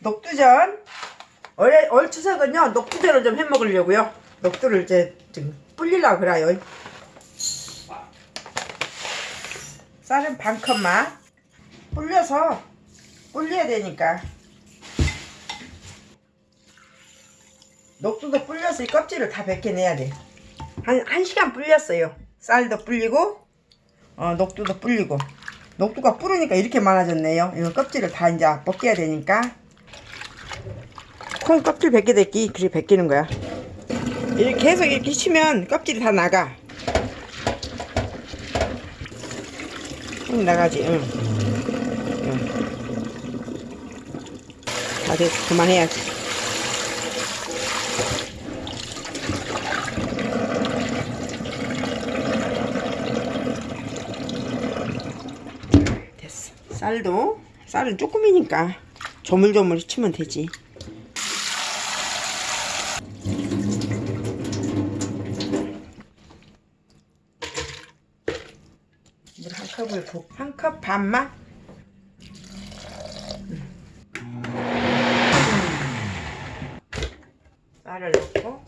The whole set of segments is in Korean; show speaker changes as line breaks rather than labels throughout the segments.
녹두전. 올, 올 추석은요 녹두전을 좀 해먹으려고요. 녹두를 이제 좀 불리려고 그래요. 쌀은 반 컵만. 불려서 불려야 되니까. 녹두도 불려서 이 껍질을 다 벗겨내야 돼. 한, 한 시간 불렸어요. 쌀도 불리고 어, 녹두도 불리고. 녹두가 뿌르니까 이렇게 많아졌네요. 이거 껍질을 다 이제 벗겨야 되니까 콩 껍질 벗겨댔기 그렇게 벗기는 거야. 이렇게 계속 이렇게 치면 껍질이 다 나가. 응 나가지 응. 응. 다 됐어 그만해야지. 됐어. 쌀도 쌀은 조금이니까 조물조물 치면 되지 컵을 붓, 한 컵 반만 쌀을 넣고.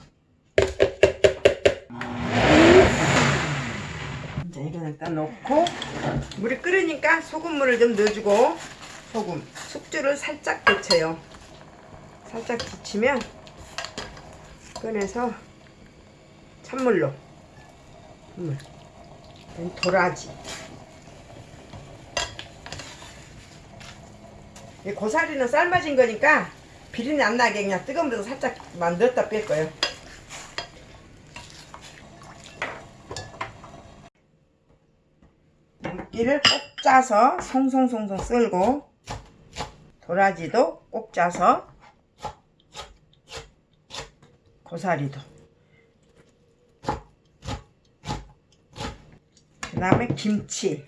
이제 이건 일단 넣고 물이 끓으니까 소금물을 좀 넣어주고 소금 숙주를 살짝 데쳐요. 살짝 데치면 꺼내서 찬물로. 물. 도라지 고사리는 삶아진 거니까 비린내 안 나게 그냥 뜨거운 데서 살짝 만들었다 뺄 거예요. 물기를 꼭 짜서 송송송송 썰고 도라지도 꼭 짜서 고사리도. 그 다음에 김치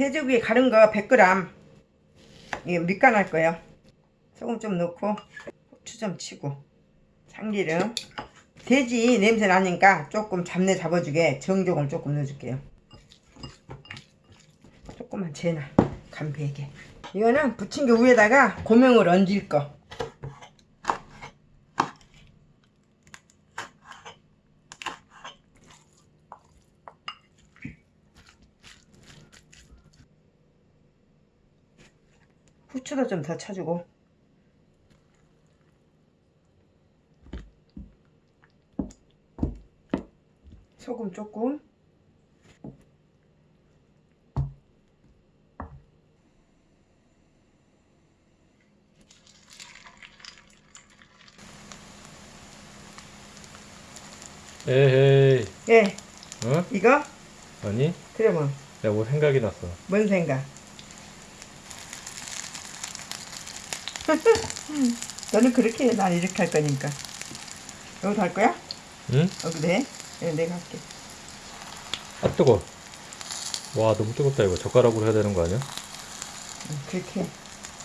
돼지고기 가른 거 100g 이게 밑간 할 거예요. 소금 좀 넣고 후추 좀 치고 참기름. 돼지 냄새 나니까 조금 잡내 잡아주게 정종을 조금 넣어줄게요. 조금만 재나 간배게. 이거는 부침개 위에다가 고명을 얹을 거 후추도 좀 더 쳐주고. 소금 조금.
에헤이.
예.
어?
이거?
아니?
그러면
내가 뭐 생각이 났어.
뭔 생각 너는 그렇게 해, 난 이렇게 할 거니까 여기도 할 거야?
응?
여기도 해? 네, 내가 할게
아 뜨거 와 너무 뜨겁다 이거 젓가락으로 해야 되는 거 아니야?
응, 그렇게 해.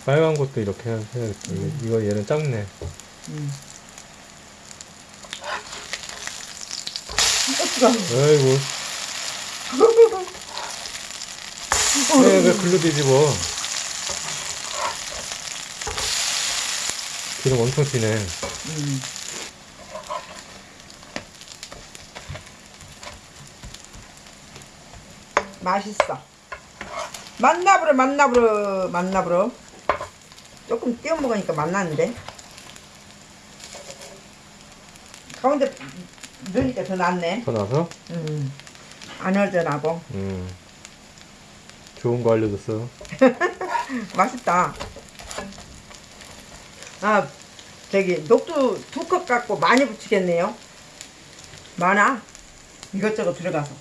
빨간 것도 이렇게 해야- 해야겠다 이거, 이거 얘는 작네
응. 어, 뜨거워.
아이고 왜, 왜 글로 뒤집어 기름 엄청 튀네
음. 맛있어. 맛나부러 맛나부러 맛나부러. 조금 띄워 먹으니까 맛나는데. 가운데 넣으니까 더 낫네.
더 나서
음. 안 얼전하고
음 좋은 거 알려줬어
맛있다. 아 저기 녹두 두 컵 갖고 많이 붙이겠네요. 많아. 이것저것 들어가서.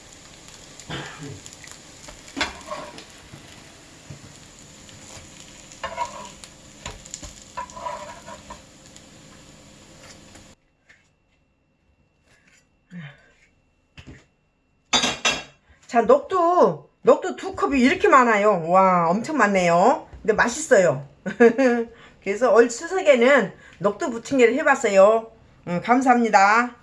자, 녹두, 녹두 두 컵이 이렇게 많아요. 와, 엄청 많네요. 근데 맛있어요. 그래서 올 추석에는 녹두 부침개를 해봤어요. 음, 감사합니다.